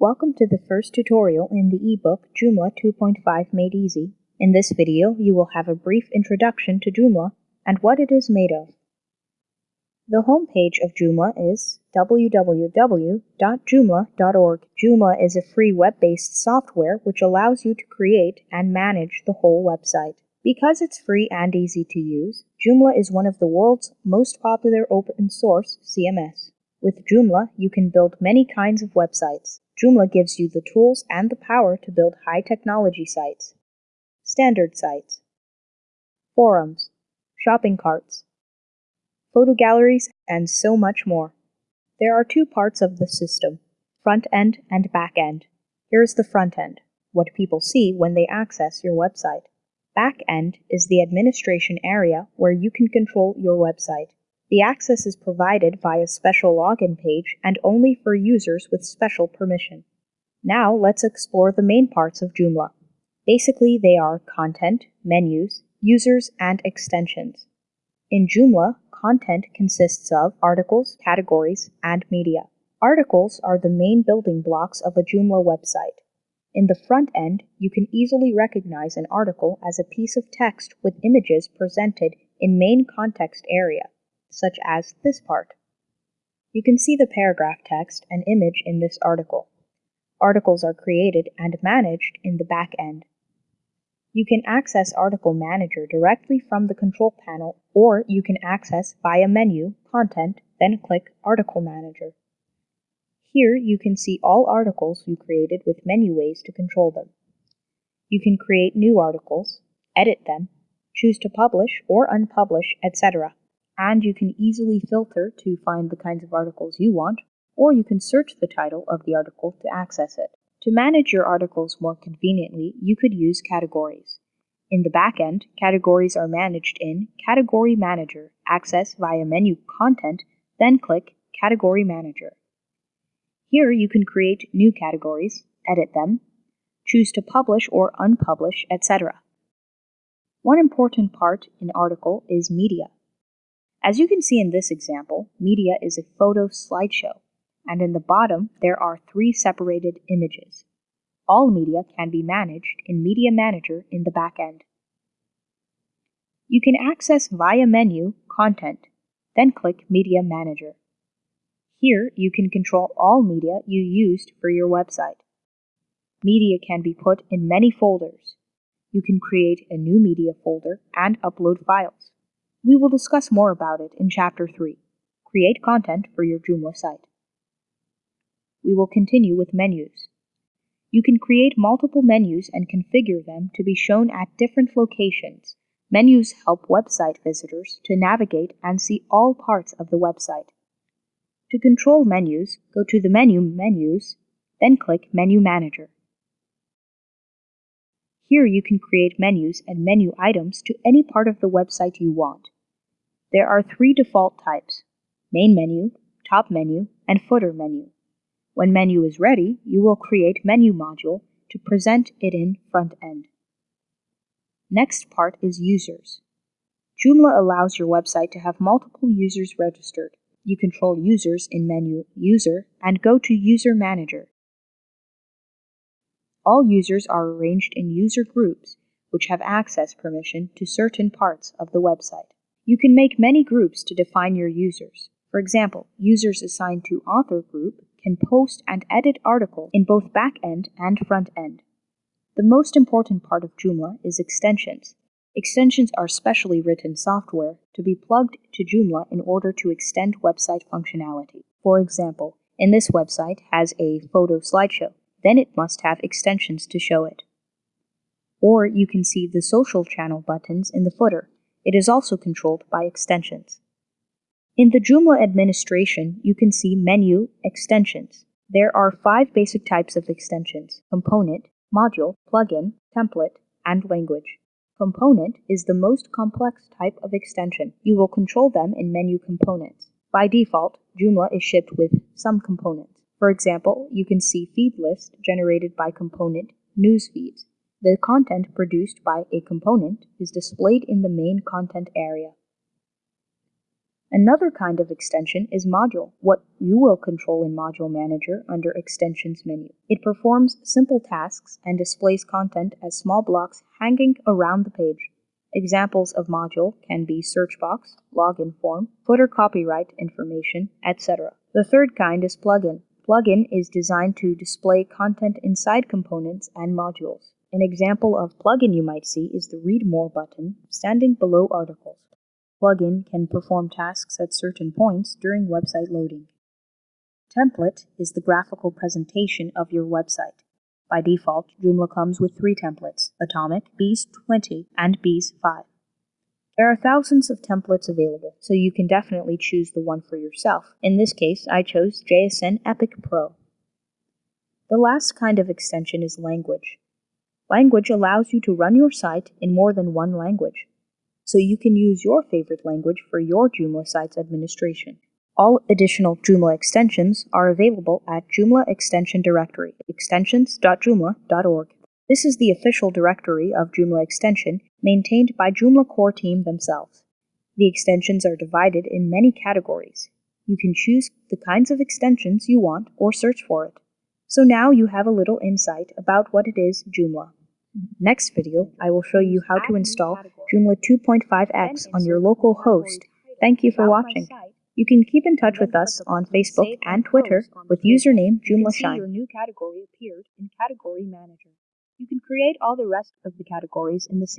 Welcome to the first tutorial in the ebook Joomla 2.5 Made Easy. In this video, you will have a brief introduction to Joomla and what it is made of. The homepage of Joomla is www.joomla.org. Joomla is a free web-based software which allows you to create and manage the whole website. Because it's free and easy to use, Joomla is one of the world's most popular open source CMS. With Joomla, you can build many kinds of websites. Joomla gives you the tools and the power to build high technology sites, standard sites, forums, shopping carts, photo galleries, and so much more. There are two parts of the system front end and back end. Here is the front end, what people see when they access your website. Back end is the administration area where you can control your website. The access is provided via a special login page and only for users with special permission. Now let's explore the main parts of Joomla. Basically, they are content, menus, users, and extensions. In Joomla, content consists of articles, categories, and media. Articles are the main building blocks of a Joomla website. In the front end, you can easily recognize an article as a piece of text with images presented in main context area such as this part. You can see the paragraph text and image in this article. Articles are created and managed in the back end. You can access Article Manager directly from the control panel, or you can access via menu, Content, then click Article Manager. Here you can see all articles you created with menu ways to control them. You can create new articles, edit them, choose to publish or unpublish, etc and you can easily filter to find the kinds of articles you want, or you can search the title of the article to access it. To manage your articles more conveniently, you could use categories. In the backend, categories are managed in Category Manager, access via menu Content, then click Category Manager. Here you can create new categories, edit them, choose to publish or unpublish, etc. One important part in article is media. As you can see in this example, media is a photo slideshow, and in the bottom there are three separated images. All media can be managed in Media Manager in the back end. You can access via menu Content, then click Media Manager. Here you can control all media you used for your website. Media can be put in many folders. You can create a new media folder and upload files. We will discuss more about it in Chapter 3 Create Content for Your Joomla site. We will continue with menus. You can create multiple menus and configure them to be shown at different locations. Menus help website visitors to navigate and see all parts of the website. To control menus, go to the menu Menus, then click Menu Manager. Here you can create menus and menu items to any part of the website you want. There are three default types, main menu, top menu, and footer menu. When menu is ready, you will create menu module to present it in front end. Next part is users. Joomla allows your website to have multiple users registered. You control users in menu User and go to User Manager. All users are arranged in user groups, which have access permission to certain parts of the website. You can make many groups to define your users. For example, users assigned to author group can post and edit article in both back end and front end. The most important part of Joomla is extensions. Extensions are specially written software to be plugged to Joomla in order to extend website functionality. For example, in this website has a photo slideshow then it must have extensions to show it. Or you can see the social channel buttons in the footer. It is also controlled by extensions. In the Joomla administration, you can see Menu Extensions. There are five basic types of extensions component, module, plugin, template, and language. Component is the most complex type of extension. You will control them in menu components. By default, Joomla is shipped with some components. For example, you can see feed list generated by component news feeds. The content produced by a component is displayed in the main content area. Another kind of extension is module, what you will control in Module Manager under Extensions menu. It performs simple tasks and displays content as small blocks hanging around the page. Examples of module can be search box, login form, footer copyright information, etc. The third kind is plugin. Plugin is designed to display content inside components and modules. An example of plugin you might see is the Read More button standing below articles plugin can perform tasks at certain points during website loading. Template is the graphical presentation of your website. By default, Joomla comes with three templates, Atomic, Beez 20, and Beez 5. There are thousands of templates available, so you can definitely choose the one for yourself. In this case, I chose JSN Epic Pro. The last kind of extension is language. Language allows you to run your site in more than one language so you can use your favorite language for your Joomla site's administration. All additional Joomla extensions are available at Joomla Extension Directory, extensions.joomla.org. This is the official directory of Joomla Extension, maintained by Joomla core team themselves. The extensions are divided in many categories. You can choose the kinds of extensions you want or search for it. So now you have a little insight about what it is Joomla. Next video, I will show you how to install Joomla 2.5x on your local host. Thank you for watching. You can keep in touch with us on Facebook and Twitter with username JoomlaShine. Your new category appeared in Category Manager. You can create all the rest of the categories in the same